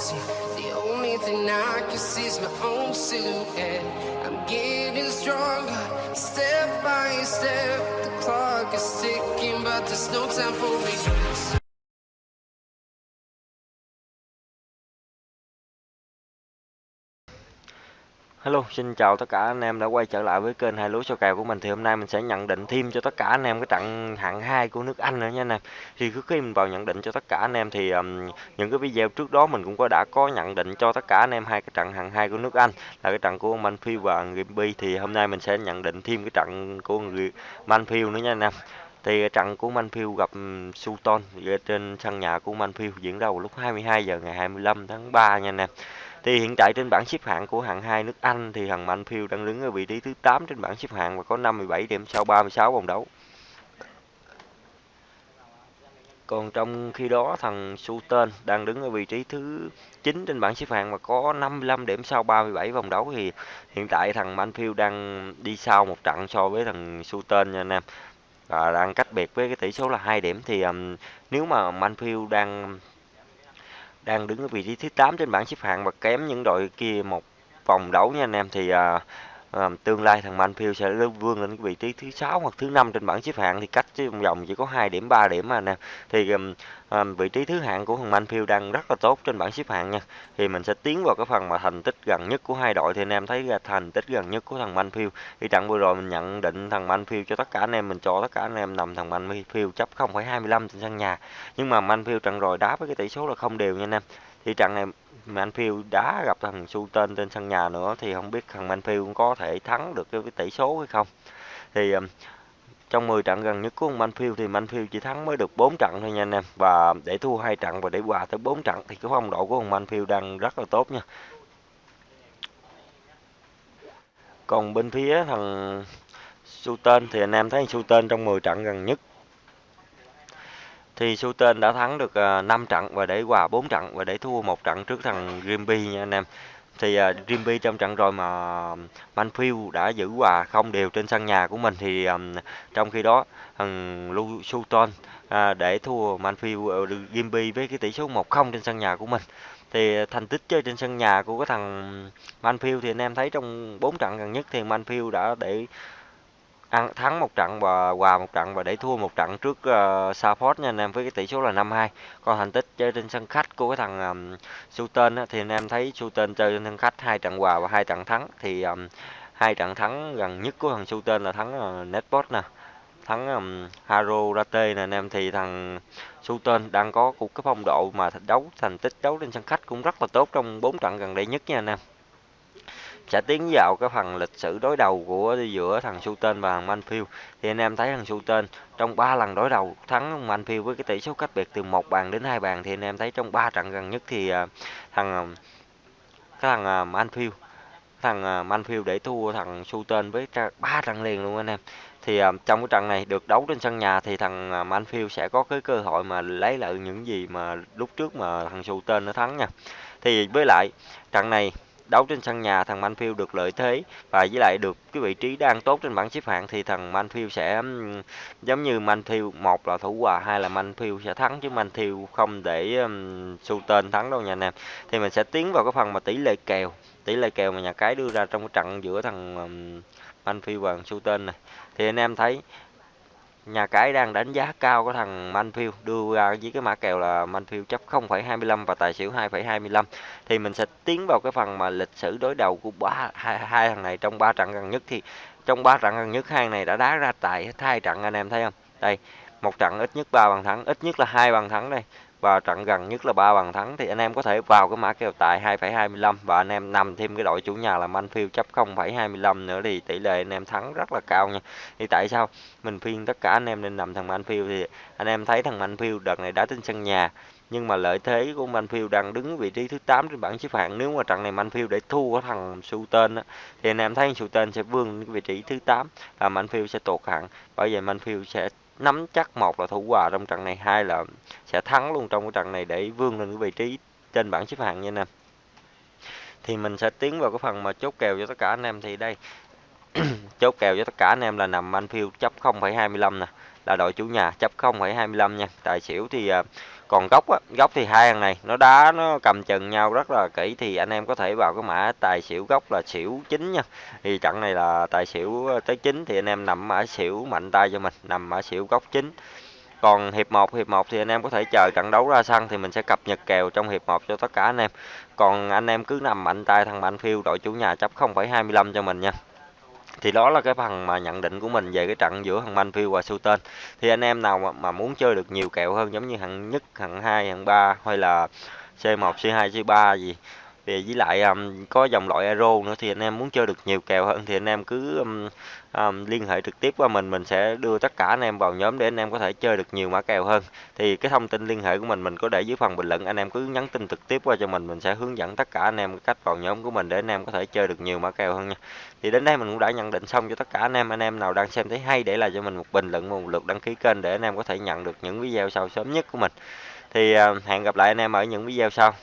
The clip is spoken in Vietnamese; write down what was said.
The only thing I can see is my own silhouette. I'm getting stronger, step by step. The clock is ticking, but there's no time for me. Hello, xin chào tất cả anh em đã quay trở lại với kênh hai lúa số kèo của mình thì hôm nay mình sẽ nhận định thêm cho tất cả anh em cái trận hạng 2 của nước Anh nữa nha anh em. Thì trước khi mình vào nhận định cho tất cả anh em thì um, những cái video trước đó mình cũng có đã có nhận định cho tất cả anh em hai cái trận hạng 2 của nước Anh là cái trận của Manfield và Gimby thì hôm nay mình sẽ nhận định thêm cái trận của Manfield nữa nha anh em. Thì trận của Manfield gặp Sutton trên sân nhà của Manfield diễn ra vào lúc 22 giờ ngày 25 tháng 3 nha anh em. Thì hiện tại trên bảng xếp hạng của hạng 2 nước Anh thì thằng Manfield đang đứng ở vị trí thứ 8 trên bảng xếp hạng và có 57 điểm sau 36 vòng đấu. Còn trong khi đó thằng Sutton đang đứng ở vị trí thứ 9 trên bảng xếp hạng và có 55 điểm sau 37 vòng đấu thì hiện tại thằng Manfield đang đi sau một trận so với thằng Sutton nha anh em. Và đang cách biệt với cái tỷ số là 2 điểm thì um, nếu mà Manfield đang đang đứng ở vị trí thứ 8 trên bảng xếp hạng và kém những đội kia một vòng đấu nha anh em. Thì à, à, tương lai thằng Manfield sẽ vươn lên cái vị trí thứ sáu hoặc thứ năm trên bảng xếp hạng thì cách chứ vòng chỉ có 2 điểm 3 điểm mà nè. Thì thì um, vị trí thứ hạng của thằng Manfield đang rất là tốt trên bảng xếp hạng nha. Thì mình sẽ tiến vào cái phần mà thành tích gần nhất của hai đội. Thì anh em thấy là thành tích gần nhất của thằng Manfield thì trận vừa rồi mình nhận định thằng Manfield cho tất cả anh em mình cho tất cả anh em nằm thằng Manfield chấp 0,25 trên sân nhà. Nhưng mà Manfield trận rồi đá với cái tỷ số là không đều nha anh em. Thì trận này Manfield đá gặp thằng Sutton trên sân nhà nữa thì không biết thằng Manfield có thể thắng được cái tỷ số hay không. Thì um, trong 10 trận gần nhất của Manfield thì Manfield chỉ thắng mới được 4 trận thôi nha anh em. Và để thua hai trận và để hòa tới 4 trận thì cái phong độ của Manfield đang rất là tốt nha. Còn bên phía thằng Sutton thì anh em thấy Sutton trong 10 trận gần nhất thì Sutton đã thắng được à, 5 trận và để hòa 4 trận và để thua một trận trước thằng Grimby nha anh em. Thì uh, Grimby trong trận rồi mà à, Manfield đã giữ hòa không đều trên sân nhà của mình thì um, trong khi đó thằng Sutton uh, để thua Manfield uh, Grimby với cái tỷ số 1-0 trên sân nhà của mình. Thì thành tích chơi trên sân nhà của cái thằng Manfield thì anh em thấy trong 4 trận gần nhất thì Manfield đã để ăn thắng một trận và hòa một trận và để thua một trận trước ờ, uh, Salford nha anh em với cái tỷ số là 5-2 còn thành tích chơi trên sân khách của cái thằng um, Sutton á, thì anh em thấy Sutton chơi trên sân khách hai trận hòa và hai trận thắng. Thì um, hai trận thắng gần nhất của thằng Sutton là thắng ờ, uh, Netbot nè thắng um, Haro Rate nè anh em. Thì thằng Sutton đang có cuộc cái phong độ mà đấu thành tích đấu trên sân khách cũng rất là tốt trong bốn trận gần đây nhất nha anh em sẽ tiến vào cái phần lịch sử đối đầu của giữa thằng Sutton và thằng Manfield. Thì anh em thấy thằng Sutton trong 3 lần đối đầu thắng Manfield với cái tỷ số cách biệt từ một bàn đến hai bàn, thì anh em thấy trong 3 trận gần nhất thì à, thằng à, cái thằng à, Manfield thằng Manfield để thua thằng Sutton với ba trận liền luôn anh em. Thì trong cái trận này được đấu trên sân nhà thì thằng Manfield sẽ có cái cơ hội mà lấy lại những gì mà lúc trước mà thằng Sutton nó thắng nha. Thì với lại, trận này đấu trên sân nhà thằng Manfield được lợi thế và với lại được cái vị trí đang tốt trên bảng xếp hạng thì thằng Manfield sẽ giống như Manfield một là thủ hòa hai là Manfield sẽ thắng chứ Manfield không để um, tên thắng đâu nha anh em. Thì mình sẽ tiến vào cái phần mà tỷ lệ kèo tỷ lệ kèo mà nhà cái đưa ra trong cái trận giữa thằng um, Manfield và tên này. Thì anh em thấy nhà cái đang đánh giá cao của thằng Manfield đưa ra với cái mã kèo là Manfield chấp 0,25 và tài xỉu 2,25 thì mình sẽ tiến vào cái phần mà lịch sử đối đầu của ba hai, hai thằng này trong ba trận gần nhất. Thì trong ba trận gần nhất hai này đã đá ra tại hai trận anh em thấy không? Đây một trận ít nhất ba bàn thắng ít nhất là hai bàn thắng đây và trận gần nhất là ba bàn thắng thì anh em có thể vào cái mã kèo tài 2,25 và anh em nằm thêm cái đội chủ nhà là Manfield chấp 0,25 nữa thì tỷ lệ anh em thắng rất là cao nha. Thì tại sao mình khuyên tất cả anh em nên nằm thằng Manfield thì anh em thấy thằng Manfield đợt này đá trên sân nhà nhưng mà lợi thế của Manfield đang đứng vị trí thứ 8 trên bảng xếp hạng nếu mà trận này Manfield để thua cái thằng Sutton á thì anh em thấy Sutton sẽ vươn vị trí thứ 8 và Manfield sẽ tụt hạng bởi vậy Manfield sẽ nắm chắc một là thủ hòa trong trận này hai là sẽ thắng luôn trong cái trận này để vươn lên cái vị trí trên bảng xếp hạng nha anh em. Thì mình sẽ tiến vào cái phần mà chốt kèo cho tất cả anh em. Thì đây chốt kèo cho tất cả anh em là nằm Anfield chấp 0,25 nè là đội chủ nhà chấp 0,25 nha. Tài xỉu thì à, còn góc á góc thì hai thằng này nó đá nó cầm chừng nhau rất là kỹ thì anh em có thể vào cái mã tài xỉu góc là xỉu chính nha. Thì trận này là tài xỉu tới chín thì anh em nằm mã xỉu mạnh tay cho mình nằm mã xỉu góc chính còn hiệp 1 hiệp 1 thì anh em có thể chờ trận đấu ra sân thì mình sẽ cập nhật kèo trong hiệp 1 cho tất cả anh em. Còn anh em cứ nằm mạnh tay thằng mạnh phiêu đội chủ nhà chấp 0,25 cho mình nha thì đó là cái phần mà nhận định của mình về cái trận giữa thằng Manfield và Sultan thì anh em nào mà, mà muốn chơi được nhiều kẹo hơn giống như hạng nhất hạng hai hạng ba hay là C1 C2 C3 gì về với lại um, có dòng loại Aero nữa thì anh em muốn chơi được nhiều kèo hơn thì anh em cứ um, um, liên hệ trực tiếp qua mình mình sẽ đưa tất cả anh em vào nhóm để anh em có thể chơi được nhiều mã kèo hơn thì cái thông tin liên hệ của mình mình có để dưới phần bình luận anh em cứ nhắn tin trực tiếp qua cho mình mình sẽ hướng dẫn tất cả anh em cách vào nhóm của mình để anh em có thể chơi được nhiều mã kèo hơn nha thì đến đây mình cũng đã nhận định xong cho tất cả anh em anh em nào đang xem thấy hay để lại cho mình một bình luận một lượt đăng ký kênh để anh em có thể nhận được những video sau sớm nhất của mình thì uh, hẹn gặp lại anh em ở những video sau